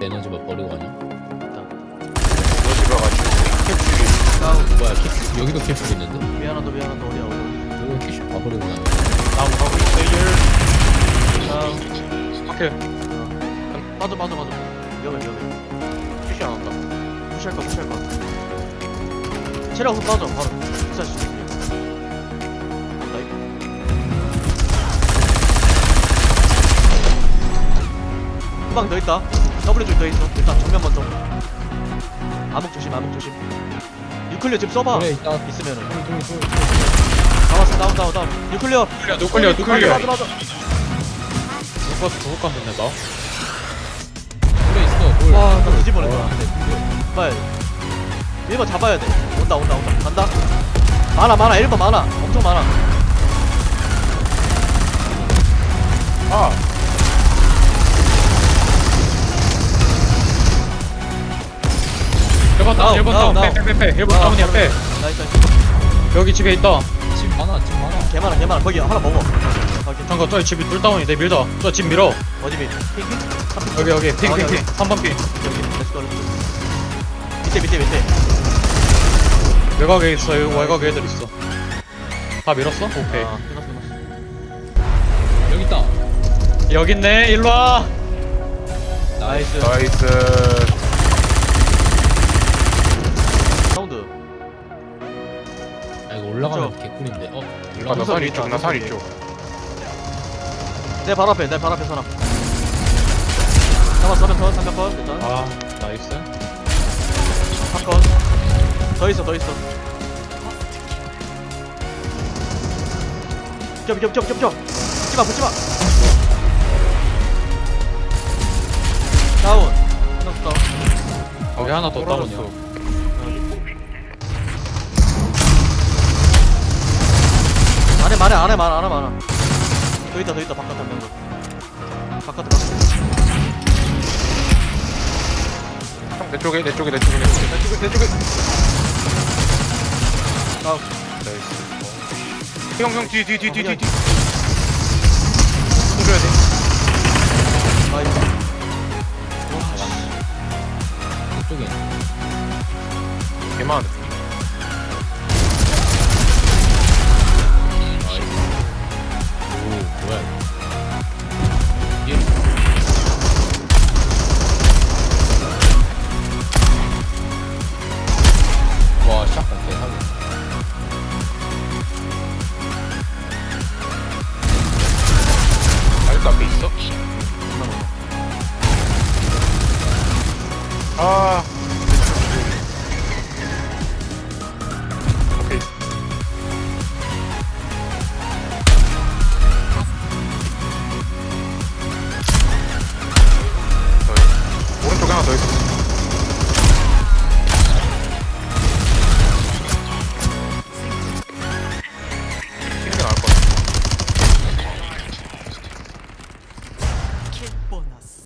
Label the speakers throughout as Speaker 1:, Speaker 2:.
Speaker 1: 에너지만 버리고 가냐?
Speaker 2: 에너지가 가지고 캡슐이
Speaker 3: 다운
Speaker 1: 뭐야 캡 여기도 캡슐 있는데?
Speaker 3: 미안하다 미안하다 어디야 어디?
Speaker 1: 저거 캡슐 다 버리고 가냐?
Speaker 2: 다음 가고 있어요
Speaker 3: 다운
Speaker 2: 오케이.
Speaker 3: 어. 빠져 빠져 빠져. 위험해 위험해.
Speaker 2: 캡슐 안 한다.
Speaker 3: 무시할 거 무시할 거 체력 훅 빠져 바로. 진짜 진짜 한방 더 있다 W 쪽더 있어. 일단 정면 먼저. 암흑 조심 암흑 조심. 뉴클리어 집 써봐.
Speaker 1: 그래 있다
Speaker 3: 있으면은.
Speaker 1: 돌, 돌, 돌.
Speaker 3: 잡았어. 다운 다운 다운. 뉴클리어.
Speaker 2: 누클리어 누클리어 누클리어.
Speaker 3: 맞아 맞아
Speaker 2: 누가 누가 깐졌네 나.
Speaker 1: 돌에 있어 돌
Speaker 3: 와나 뒤집어냈다.
Speaker 1: 어,
Speaker 3: 빨리. 1번 잡아야 돼. 온다 온다 온다. 간다. 많아 많아. 1번 많아. 엄청 많아
Speaker 2: 아 빼빼빼빼. 1번
Speaker 3: 아,
Speaker 2: 다운이야 빼.
Speaker 3: nice nice
Speaker 2: 여기 집에 있다.
Speaker 1: 집 많아 집 많아.
Speaker 3: 개 많아 개 많아. 거기 하나 먹어.
Speaker 2: 잠깐 저기 집이 둘 다운인데 밀자 저 집 밀어.
Speaker 3: 어디 비 ping ping?
Speaker 2: 여기 여기.
Speaker 3: 여기,
Speaker 2: ping ping ping. 3번 ping.
Speaker 3: 여기 let's go 밑에 밑에 밑에.
Speaker 2: 외곽에 있어. 여기 외곽에 애들 있어. 다 밀었어? 오케이.
Speaker 3: 아 끝났어 끝났어.
Speaker 1: 여기 있다.
Speaker 2: 여기 있네. 일로와.
Speaker 3: 나이스.
Speaker 2: 나이스
Speaker 1: 올라가면? 개꿀인데. 어?
Speaker 2: 아,
Speaker 1: 올라가
Speaker 2: 나산 이쪽 나산 이쪽
Speaker 3: 내 바로 앞에 내 바로 앞에 사람 잡았어 면 삼각건 일단
Speaker 2: 아 나이스.
Speaker 3: 사건 더 있어 더 있어. 비켜 비켜 비켜 비켜 비켜 붙지 마 붙지 마. 다운. 끝났어 다운
Speaker 2: 하나 더. 다운이야
Speaker 3: 안에 많아 안에 많아 안에 많아. 더 있다 더 있다 바깥 한명 바깥에 바깥에.
Speaker 2: 형, 내 쪽에 내 쪽에 내 쪽에 내 쪽에. 내 쪽에 내 쪽에.
Speaker 3: 다운
Speaker 2: nice. 형형 뒤 뒤 뒤 뒤 뒤뒤. 해줘야 돼.
Speaker 3: 나이스.
Speaker 1: 이쪽에.
Speaker 2: 개만.
Speaker 1: 오
Speaker 2: bonas.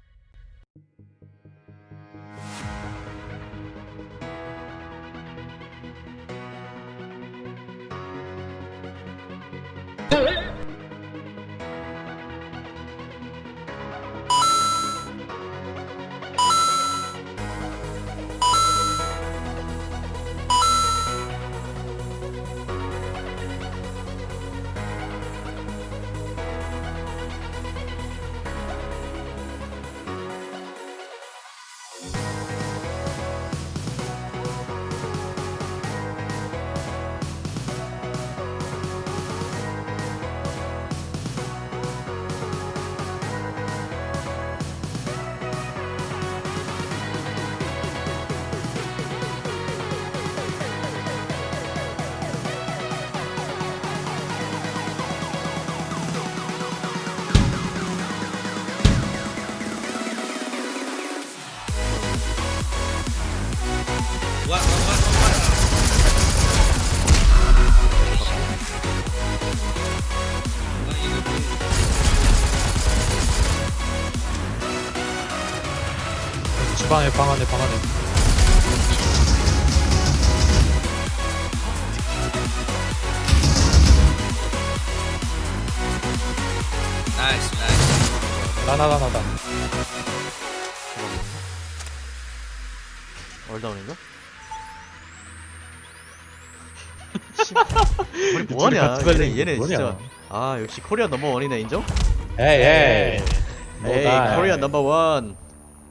Speaker 2: 집 안에 방 안에 방 안에.
Speaker 4: nice nice.
Speaker 2: 나나나나나.
Speaker 3: all down인가? 우리 뭐하냐? 얘네 얘네 진짜. 아 역시 코리아 number one이네 인정?
Speaker 2: 에이 에이
Speaker 3: 에이 코리아 넘버원